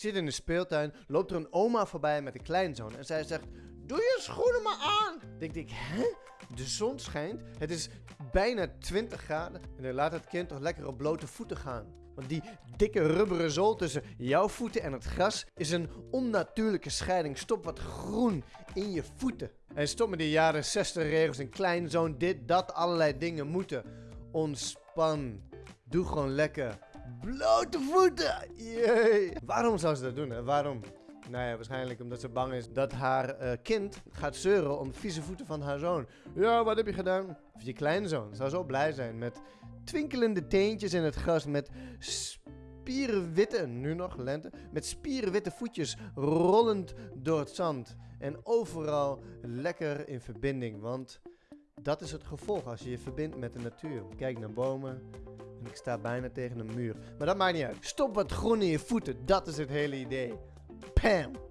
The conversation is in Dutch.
zit in de speeltuin, loopt er een oma voorbij met een kleinzoon en zij zegt, doe je schoenen maar aan. Denk ik, hè? De zon schijnt, het is bijna 20 graden en dan laat het kind toch lekker op blote voeten gaan. Want die dikke rubberen zool tussen jouw voeten en het gras is een onnatuurlijke scheiding. Stop wat groen in je voeten. En stop met die jaren 60 regels en kleinzoon dit, dat, allerlei dingen moeten. Ontspan. Doe gewoon lekker. Blote voeten! Jee. Waarom zou ze dat doen? Waarom? Nou ja, waarschijnlijk omdat ze bang is dat haar eh, kind gaat zeuren om vieze voeten van haar zoon. Ja, wat heb je gedaan? Je kleinzoon zou zo blij zijn met twinkelende teentjes in het gras, met spierenwitte, nu nog lente, met spierenwitte voetjes rollend door het zand. En overal lekker in verbinding, want dat is het gevolg als je je verbindt met de natuur. Kijk naar bomen en ik sta bijna tegen een muur. Maar dat maakt niet uit. Stop wat groen in je voeten, dat is het hele idee. Pam!